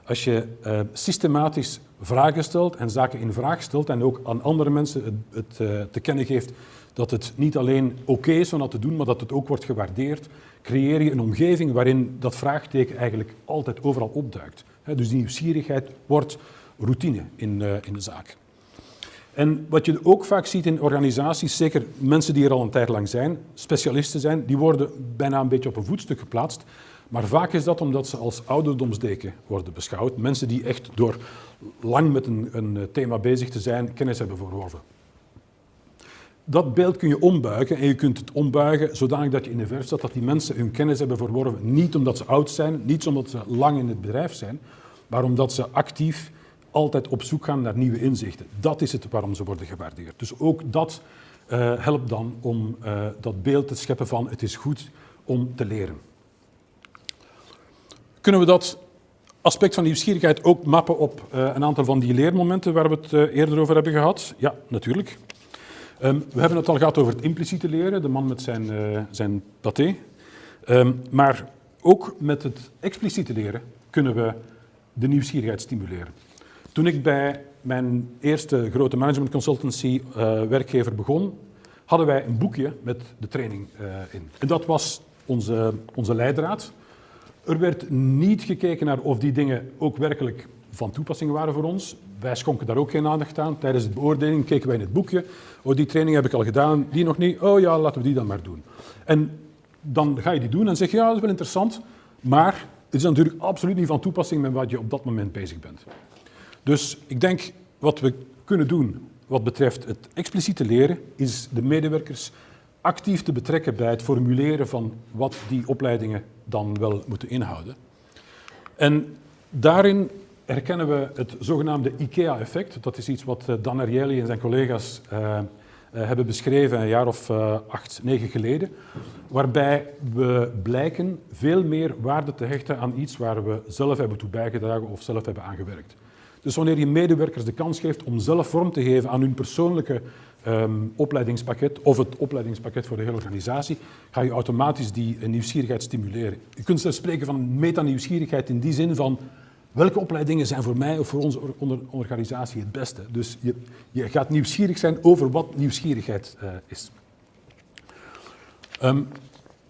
als je uh, systematisch vragen stelt en zaken in vraag stelt en ook aan andere mensen het, het uh, te kennen geeft dat het niet alleen oké is om dat te doen, maar dat het ook wordt gewaardeerd, creëer je een omgeving waarin dat vraagteken eigenlijk altijd overal opduikt. Dus die nieuwsgierigheid wordt routine in, in de zaak. En wat je ook vaak ziet in organisaties, zeker mensen die er al een tijd lang zijn, specialisten zijn, die worden bijna een beetje op een voetstuk geplaatst. Maar vaak is dat omdat ze als ouderdomsdeken worden beschouwd. Mensen die echt door lang met een, een thema bezig te zijn kennis hebben verworven. Dat beeld kun je ombuigen en je kunt het ombuigen zodanig dat je in de verf staat dat die mensen hun kennis hebben verworven. Niet omdat ze oud zijn, niet omdat ze lang in het bedrijf zijn, maar omdat ze actief altijd op zoek gaan naar nieuwe inzichten. Dat is het waarom ze worden gewaardeerd. Dus ook dat uh, helpt dan om uh, dat beeld te scheppen van het is goed om te leren. Kunnen we dat aspect van nieuwsgierigheid ook mappen op uh, een aantal van die leermomenten waar we het eerder over hebben gehad? Ja, natuurlijk. Um, we hebben het al gehad over het impliciete leren, de man met zijn, zijn paté. Um, maar ook met het expliciete leren kunnen we de nieuwsgierigheid stimuleren. Toen ik bij mijn eerste grote management consultancy werkgever begon, hadden wij een boekje met de training in. En dat was onze, onze leidraad. Er werd niet gekeken naar of die dingen ook werkelijk van toepassing waren voor ons. Wij schonken daar ook geen aandacht aan. Tijdens de beoordeling keken wij in het boekje. Oh, die training heb ik al gedaan, die nog niet. Oh ja, laten we die dan maar doen. En dan ga je die doen en zeg je, ja, dat is wel interessant. Maar het is natuurlijk absoluut niet van toepassing met wat je op dat moment bezig bent. Dus ik denk, wat we kunnen doen wat betreft het expliciete leren, is de medewerkers actief te betrekken bij het formuleren van wat die opleidingen dan wel moeten inhouden. En daarin herkennen we het zogenaamde IKEA-effect. Dat is iets wat eh, Dan Ariely en zijn collega's uh, uh, hebben beschreven een jaar of acht, negen geleden. Waarbij we blijken veel meer waarde te hechten aan iets waar we zelf hebben toe bijgedragen of zelf hebben aangewerkt. Dus wanneer je medewerkers de kans geeft om zelf vorm te geven aan hun persoonlijke um, opleidingspakket of het opleidingspakket voor de hele organisatie, ga je automatisch die nieuwsgierigheid stimuleren. Je kunt zelfs spreken van meta-nieuwsgierigheid in die zin van welke opleidingen zijn voor mij of voor onze organisatie het beste. Dus je, je gaat nieuwsgierig zijn over wat nieuwsgierigheid uh, is. Um,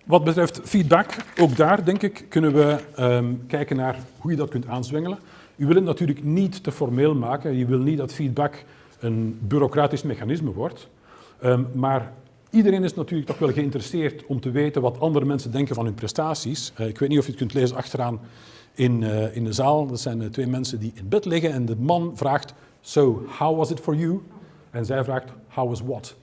wat betreft feedback, ook daar denk ik kunnen we um, kijken naar hoe je dat kunt aanzwengelen. U wil het natuurlijk niet te formeel maken. Je wil niet dat feedback een bureaucratisch mechanisme wordt. Um, maar iedereen is natuurlijk toch wel geïnteresseerd om te weten wat andere mensen denken van hun prestaties. Uh, ik weet niet of je het kunt lezen achteraan in, uh, in de zaal. Dat zijn uh, twee mensen die in bed liggen en de man vraagt, so how was it for you? En zij vraagt, how was what?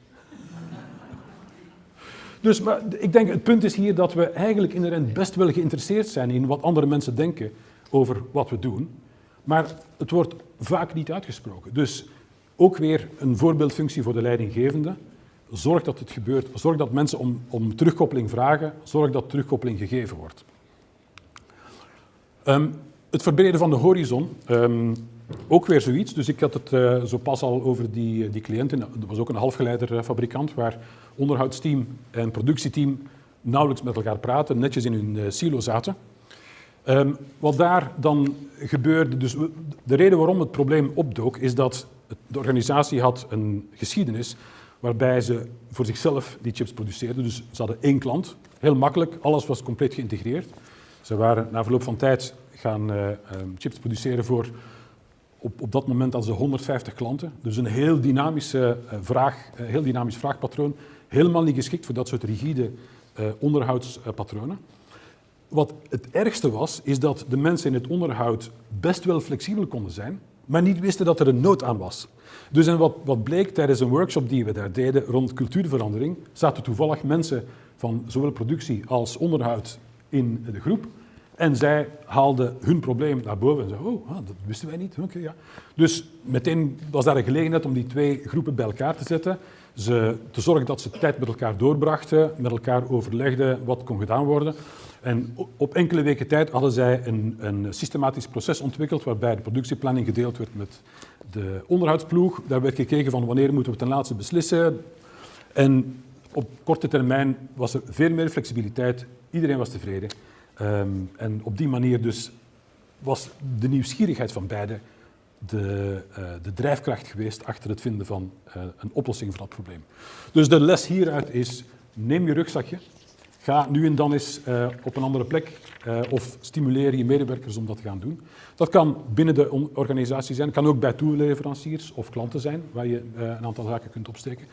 Dus maar ik denk, het punt is hier dat we eigenlijk inderdaad best wel geïnteresseerd zijn in wat andere mensen denken over wat we doen. Maar het wordt vaak niet uitgesproken. Dus ook weer een voorbeeldfunctie voor de leidinggevende. Zorg dat het gebeurt. Zorg dat mensen om, om terugkoppeling vragen. Zorg dat terugkoppeling gegeven wordt. Um, het verbreden van de horizon. Um, ook weer zoiets. Dus ik had het uh, zo pas al over die, die cliënten. Dat was ook een halfgeleiderfabrikant waar onderhoudsteam en productieteam nauwelijks met elkaar praten, netjes in hun silo zaten. Um, wat daar dan gebeurde, dus de reden waarom het probleem opdook, is dat de organisatie had een geschiedenis waarbij ze voor zichzelf die chips produceerden. Dus ze hadden één klant, heel makkelijk, alles was compleet geïntegreerd. Ze waren na verloop van tijd gaan uh, chips produceren voor, op, op dat moment hadden ze 150 klanten. Dus een heel, dynamische, uh, vraag, uh, heel dynamisch vraagpatroon, helemaal niet geschikt voor dat soort rigide onderhoudspatronen. Wat het ergste was, is dat de mensen in het onderhoud best wel flexibel konden zijn, maar niet wisten dat er een nood aan was. Dus en wat, wat bleek tijdens een workshop die we daar deden rond cultuurverandering, zaten toevallig mensen van zowel productie als onderhoud in de groep. En zij haalden hun probleem naar boven en zeiden, oh, ah, dat wisten wij niet. Okay, ja. Dus meteen was daar een gelegenheid om die twee groepen bij elkaar te zetten. Ze, te zorgen dat ze tijd met elkaar doorbrachten, met elkaar overlegden wat kon gedaan worden. En op enkele weken tijd hadden zij een, een systematisch proces ontwikkeld waarbij de productieplanning gedeeld werd met de onderhoudsploeg. Daar werd gekeken van wanneer moeten we ten laatste beslissen. En op korte termijn was er veel meer flexibiliteit. Iedereen was tevreden. Um, en op die manier dus was de nieuwsgierigheid van beiden de, uh, de drijfkracht geweest achter het vinden van uh, een oplossing voor dat probleem. Dus de les hieruit is, neem je rugzakje, ga nu en dan eens uh, op een andere plek of stimuleer je medewerkers om dat te gaan doen. Dat kan binnen de organisatie zijn, kan ook bij toeleveranciers of klanten zijn, waar je een aantal zaken kunt opsteken.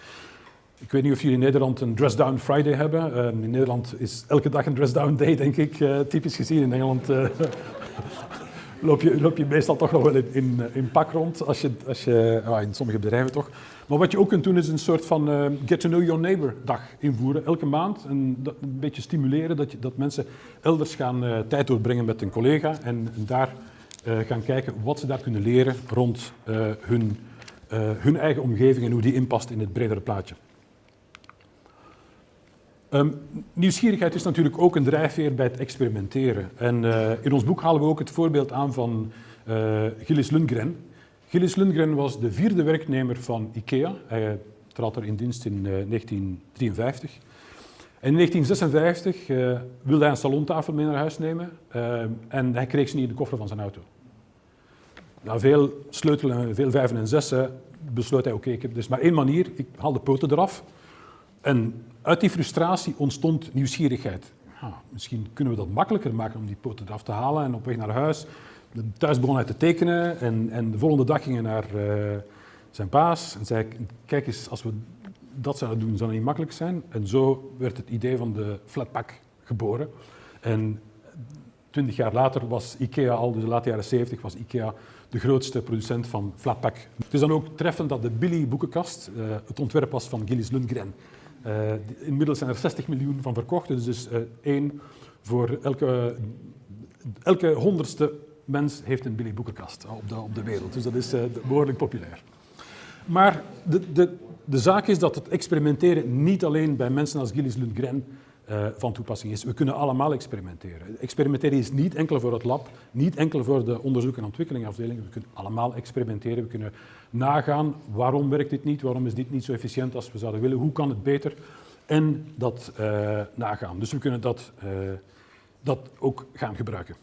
Ik weet niet of jullie in Nederland een Dress Down Friday hebben. Uh, in Nederland is elke dag een Dress Down Day, denk ik, uh, typisch gezien. In Engeland uh, (laughs) loop, je, loop je meestal toch nog wel in, in, in pak rond, als je, als je, uh, in sommige bedrijven toch. Maar wat je ook kunt doen is een soort van Get to Know Your Neighbor dag invoeren, elke maand. En dat, een beetje stimuleren dat, je, dat mensen elders gaan tijd doorbrengen met een collega en, en daar gaan kijken wat ze daar kunnen leren rond hun, hun eigen omgeving en hoe die inpast in het bredere plaatje. Um, nieuwsgierigheid is natuurlijk ook een drijfveer bij het experimenteren. En uh, in ons boek halen we ook het voorbeeld aan van uh, Gilles Lundgren. Gilles Lundgren was de vierde werknemer van IKEA. Hij trad er in dienst in uh, 1953. En in 1956 wilde hij een salontafel mee naar huis nemen en hij kreeg ze niet in de koffer van zijn auto. Na veel sleutelen en veel vijven en zessen besloot hij, oké, ik heb dus maar één manier, ik haal de poten eraf. En uit die frustratie ontstond nieuwsgierigheid. Misschien kunnen we dat makkelijker maken om die poten eraf te halen en op weg naar huis. Thuis begon hij te tekenen en, en de volgende dag ging hij naar uh, zijn baas en zei, kijk eens, als we dat zouden doen, zou het niet makkelijk zijn. En zo werd het idee van de flatpak geboren. En twintig jaar later was IKEA al, dus de late jaren 70, was IKEA de grootste producent van flatpak. Het is dan ook treffend dat de Billy boekenkast uh, het ontwerp was van Gilles Lundgren. Uh, inmiddels zijn er 60 miljoen van verkocht, dus is uh, één voor elke, elke honderdste mens heeft een Billy boekenkast op de, op de wereld. Dus dat is behoorlijk populair. Maar de, de, de zaak is dat het experimenteren niet alleen bij mensen als Gilles Lundgren uh, van toepassing is. We kunnen allemaal experimenteren. Experimenteren is niet enkel voor het lab, niet enkel voor de onderzoek- en ontwikkelingafdeling. We kunnen allemaal experimenteren. We kunnen nagaan waarom werkt dit niet, waarom is dit niet zo efficiënt als we zouden willen, hoe kan het beter en dat uh, nagaan. Dus we kunnen dat, uh, dat ook gaan gebruiken.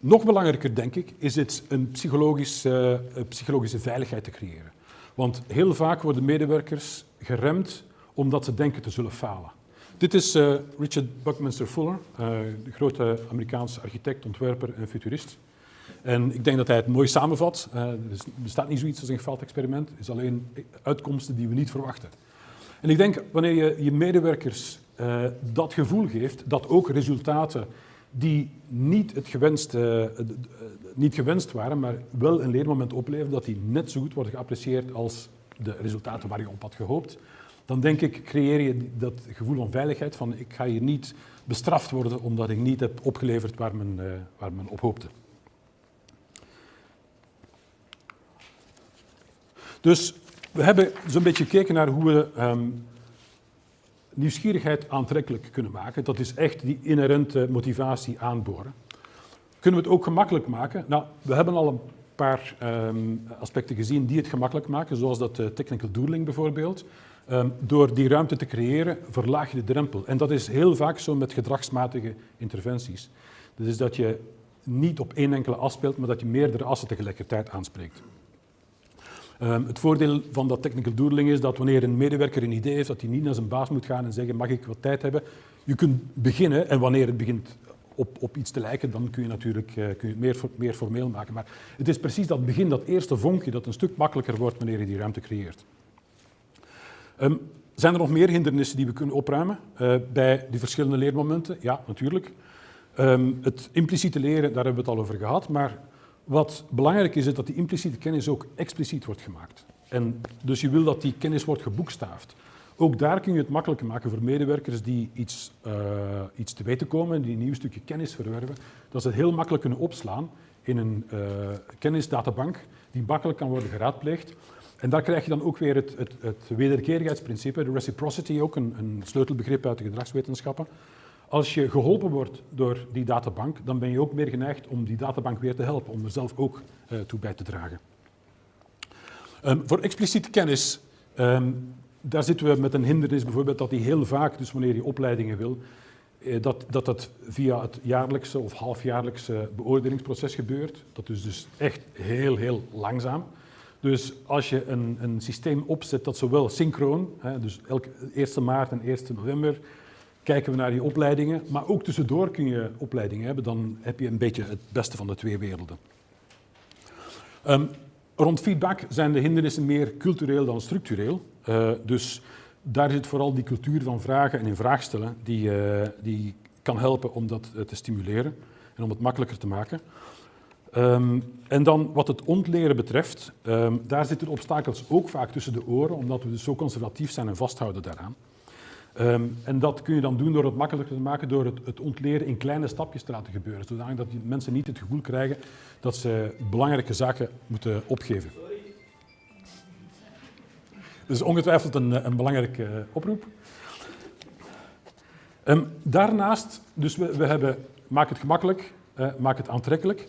Nog belangrijker, denk ik, is het een psychologisch, psychologische veiligheid te creëren. Want heel vaak worden medewerkers geremd omdat ze denken te zullen falen. Dit is uh, Richard Buckminster Fuller, uh, de grote Amerikaanse architect, ontwerper en futurist. En ik denk dat hij het mooi samenvat. Uh, er bestaat niet zoiets als een gefaald experiment, het is alleen uitkomsten die we niet verwachten. En ik denk, wanneer je je medewerkers dat gevoel geeft, dat ook resultaten die niet, het gewenste, uh, niet gewenst waren, maar wel een leermoment opleveren, dat die net zo goed worden geapprecieerd als de resultaten waar je op had gehoopt, dan denk ik, creëer je dat gevoel van veiligheid, van ik ga hier niet bestraft worden omdat ik niet heb opgeleverd waar men, uh, waar men op hoopte. Dus we hebben zo'n beetje gekeken naar hoe we um, nieuwsgierigheid aantrekkelijk kunnen maken. Dat is echt die inherente motivatie aanboren. Kunnen we het ook gemakkelijk maken? Nou, we hebben al een paar um, aspecten gezien die het gemakkelijk maken, zoals dat uh, technical doodling bijvoorbeeld. Um, door die ruimte te creëren, verlaag je de drempel. En dat is heel vaak zo met gedragsmatige interventies. Dat is dat je niet op één enkele as speelt, maar dat je meerdere assen tegelijkertijd aanspreekt. Um, het voordeel van dat technical doodling is dat wanneer een medewerker een idee heeft, dat hij niet naar zijn baas moet gaan en zeggen, mag ik wat tijd hebben? Je kunt beginnen en wanneer het begint op, op iets te lijken, dan kun je natuurlijk uh, kun je het meer, meer formeel maken. Maar het is precies dat begin, dat eerste vonkje, dat een stuk makkelijker wordt wanneer je die ruimte creëert. Um, zijn er nog meer hindernissen die we kunnen opruimen uh, bij die verschillende leermomenten? Ja, natuurlijk. Um, het impliciete leren, daar hebben we het al over gehad, maar wat belangrijk is, is dat die impliciete kennis ook expliciet wordt gemaakt. En dus je wil dat die kennis wordt geboekstaafd. Ook daar kun je het makkelijker maken voor medewerkers die iets, uh, iets te weten komen, die een nieuw stukje kennis verwerven, dat ze het heel makkelijk kunnen opslaan in een uh, kennisdatabank die makkelijk kan worden geraadpleegd. En daar krijg je dan ook weer het, het, het wederkerigheidsprincipe, de reciprocity, ook een, een sleutelbegrip uit de gedragswetenschappen. Als je geholpen wordt door die databank, dan ben je ook meer geneigd om die databank weer te helpen, om er zelf ook uh, toe bij te dragen. Um, voor expliciete kennis, um, daar zitten we met een hindernis bijvoorbeeld dat die heel vaak, dus wanneer je opleidingen wil, eh, dat, dat dat via het jaarlijkse of halfjaarlijkse beoordelingsproces gebeurt. Dat is dus echt heel, heel langzaam. Dus als je een, een systeem opzet dat zowel synchroon, hè, dus elke 1 maart en 1 november, kijken we naar die opleidingen, maar ook tussendoor kun je opleidingen hebben, dan heb je een beetje het beste van de twee werelden. Um, rond feedback zijn de hindernissen meer cultureel dan structureel. Uh, dus daar zit vooral die cultuur van vragen en in vraag stellen die, uh, die kan helpen om dat uh, te stimuleren en om het makkelijker te maken. Um, en dan wat het ontleren betreft, um, daar zitten obstakels ook vaak tussen de oren, omdat we dus zo conservatief zijn en vasthouden daaraan. Um, en dat kun je dan doen door het makkelijker te maken, door het, het ontleren in kleine stapjes te laten gebeuren, zodat die mensen niet het gevoel krijgen dat ze belangrijke zaken moeten opgeven. Is ongetwijfeld een, een belangrijke uh, oproep. Um, daarnaast, dus we, we hebben maak het gemakkelijk, uh, maak het aantrekkelijk.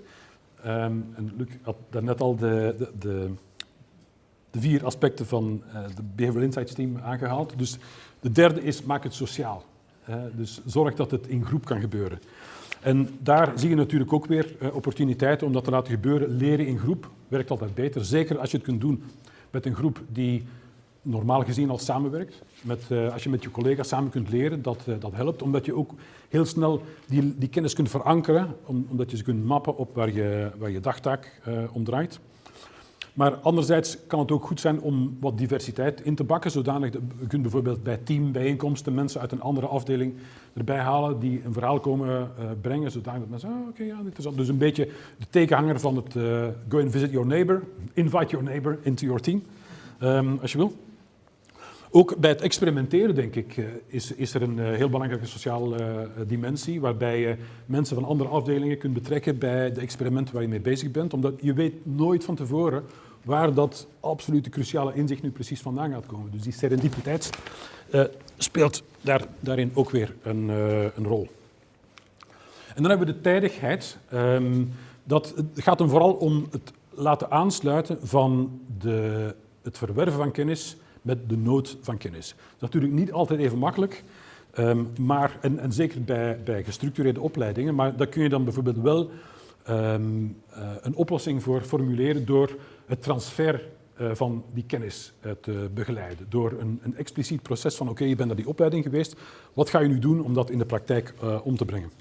Um, en Luc had daarnet al de, de, de, de vier aspecten van uh, de Behavioral Insights team aangehaald. Dus de derde is, maak het sociaal. Uh, dus zorg dat het in groep kan gebeuren. En daar zie je natuurlijk ook weer uh, opportuniteiten om dat te laten gebeuren. Leren in groep werkt altijd beter. Zeker als je het kunt doen met een groep die normaal gezien al samenwerkt. Met, als je met je collega's samen kunt leren, dat, dat helpt. Omdat je ook heel snel die, die kennis kunt verankeren. Om, omdat je ze kunt mappen op waar je, waar je dagtaak om draait. Maar anderzijds kan het ook goed zijn om wat diversiteit in te bakken. Zodanig dat je kunt bijvoorbeeld bij teambijeenkomsten mensen uit een andere afdeling erbij halen die een verhaal komen uh, brengen. Zodanig dat mensen, oh, oké, okay, ja, interessant. Dus een beetje de tegenhanger van het uh, go and visit your neighbor. Invite your neighbor into your team, um, als je wil. Ook bij het experimenteren, denk ik, is, is er een heel belangrijke sociale dimensie, waarbij je mensen van andere afdelingen kunt betrekken bij de experimenten waar je mee bezig bent, omdat je weet nooit van tevoren waar dat absolute cruciale inzicht nu precies vandaan gaat komen. Dus die serendipiteit uh, speelt daar, daarin ook weer een, uh, een, rol. En dan hebben we de tijdigheid. Um, dat, gaat hem vooral om het laten aansluiten van de, het verwerven van kennis met de nood van kennis. Dat is natuurlijk niet altijd even makkelijk, um, maar, en, zeker bij, bij, gestructureerde opleidingen, maar daar kun je dan bijvoorbeeld wel um, uh, een oplossing voor formuleren door het transfer uh, van die kennis uh, te begeleiden. Door een, een expliciet proces van oké, je bent naar die opleiding geweest, wat ga je nu doen om dat in de praktijk om te brengen?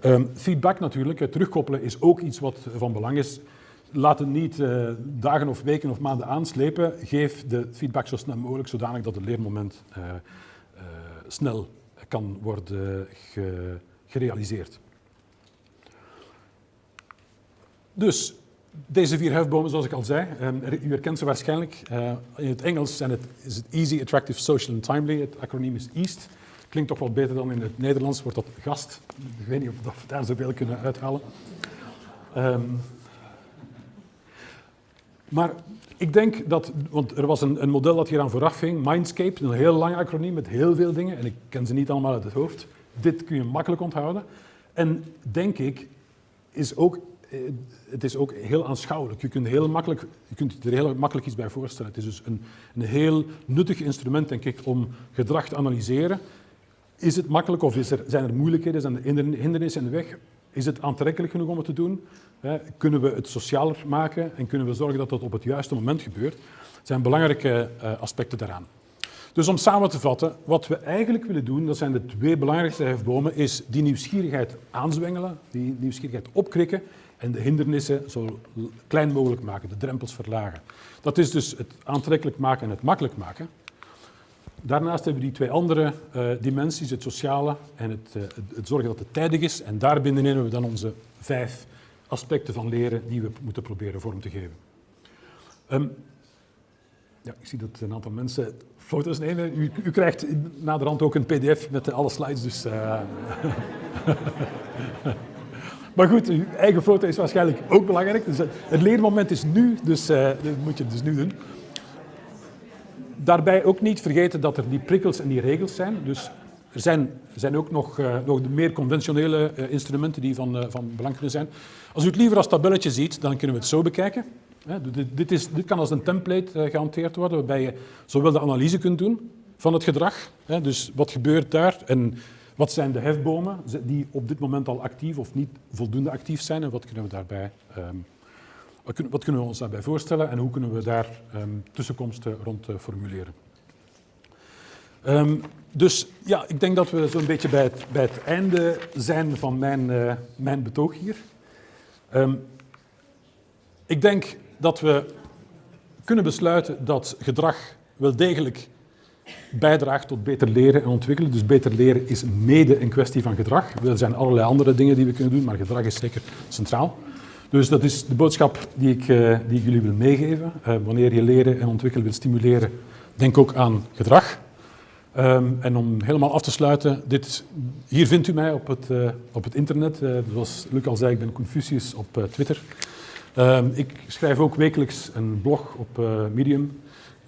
Ehm, feedback natuurlijk, terugkoppelen is ook iets wat van belang is. Laat het niet dagen of weken of maanden aanslepen. Geef de feedback zo snel mogelijk, zodanig dat het leermoment snel kan worden ge gerealiseerd. Dus deze vier hefbomen, zoals ik al zei, um, u herkent ze waarschijnlijk. Uh, in het Engels zijn het, is het Easy, Attractive, Social and Timely. Het acroniem is EAST. Klinkt toch wel beter dan in het Nederlands, wordt dat gast. Ik weet niet of we daar zoveel kunnen uithalen. Um, maar ik denk dat, want er was een, een model dat hier aan vooraf ging, Mindscape, een heel lang acroniem met heel veel dingen, en ik ken ze niet allemaal uit het hoofd. Dit kun je makkelijk onthouden. En denk ik, is ook, eh, het is ook heel aanschouwelijk. Je kunt, heel makkelijk, je kunt er heel makkelijk iets bij voorstellen. Het is dus een, een heel nuttig instrument, denk ik, om gedrag te analyseren. Is het makkelijk of is er, zijn er moeilijkheden, zijn er hindernissen in de weg? Is het aantrekkelijk genoeg om het te doen? Kunnen we het socialer maken en kunnen we zorgen dat dat op het juiste moment gebeurt? Dat zijn belangrijke eh, aspecten daaraan. Dus om samen te vatten, wat we eigenlijk willen doen, dat zijn de twee belangrijkste hefbomen, is die nieuwsgierigheid aanzwengelen, die nieuwsgierigheid opkrikken en de hindernissen zo klein mogelijk maken, de drempels verlagen. Dat is dus het aantrekkelijk maken en het makkelijk maken. Daarnaast hebben we die twee andere uh, dimensies, het sociale en het, uh, het, zorgen dat het tijdig is. En daar binnenin hebben we dan onze vijf aspecten van leren die we moeten proberen vorm te geven. Um, ja, ik zie dat een aantal mensen foto's nemen. U, u krijgt naderhand ook een pdf met alle slides, dus... Uh... (laughs) maar goed, uw eigen foto is waarschijnlijk ook belangrijk. Dus het leermoment is nu, dus dat moet je dus nu doen. Daarbij ook niet vergeten dat er die prikkels en die regels zijn. Dus er zijn, zijn ook nog, uh, nog de meer conventionele instrumenten die van, van belang kunnen zijn. Als u het liever als tabelletje ziet, dan kunnen we het zo bekijken. Dit, dit, is, dit kan als een template gehanteerd worden, waarbij je zowel de analyse kunt doen van het gedrag, dus wat gebeurt daar en wat zijn de hefbomen die op dit moment al actief of niet voldoende actief zijn en wat kunnen we daarbij um, wat, kun, wat, kunnen we ons daarbij voorstellen en hoe kunnen we daar um, tussenkomsten rond uh, formuleren? Um, dus ja, ik denk dat we zo'n beetje bij het, het, einde zijn van mijn, uh, mijn betoog hier. Ik denk dat we kunnen besluiten dat gedrag wel degelijk bijdraagt tot beter leren en ontwikkelen. Dus beter leren is mede een kwestie van gedrag. Er zijn allerlei andere dingen die we kunnen doen, maar gedrag is zeker centraal. Dus dat is de boodschap die ik, uh, die jullie wil meegeven. Uh, wanneer je leren en ontwikkelen wil stimuleren, denk ook aan gedrag. Um, en om helemaal af te sluiten, dit, hier vindt u mij op het, uh, op het internet. zoals Luc al zei, ik ben Confucius op Twitter. Um, ik schrijf ook wekelijks een blog op Medium.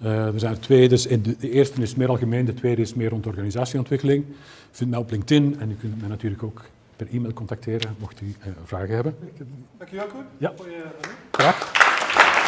Er zijn er twee, dus de, de eerste is meer algemeen, de tweede is meer rond organisatieontwikkeling. U vindt mij op LinkedIn en u kunt mij natuurlijk ook per e-mail contacteren mocht u uh, vragen hebben. Dankjewel Koen ja. voor je... Graag.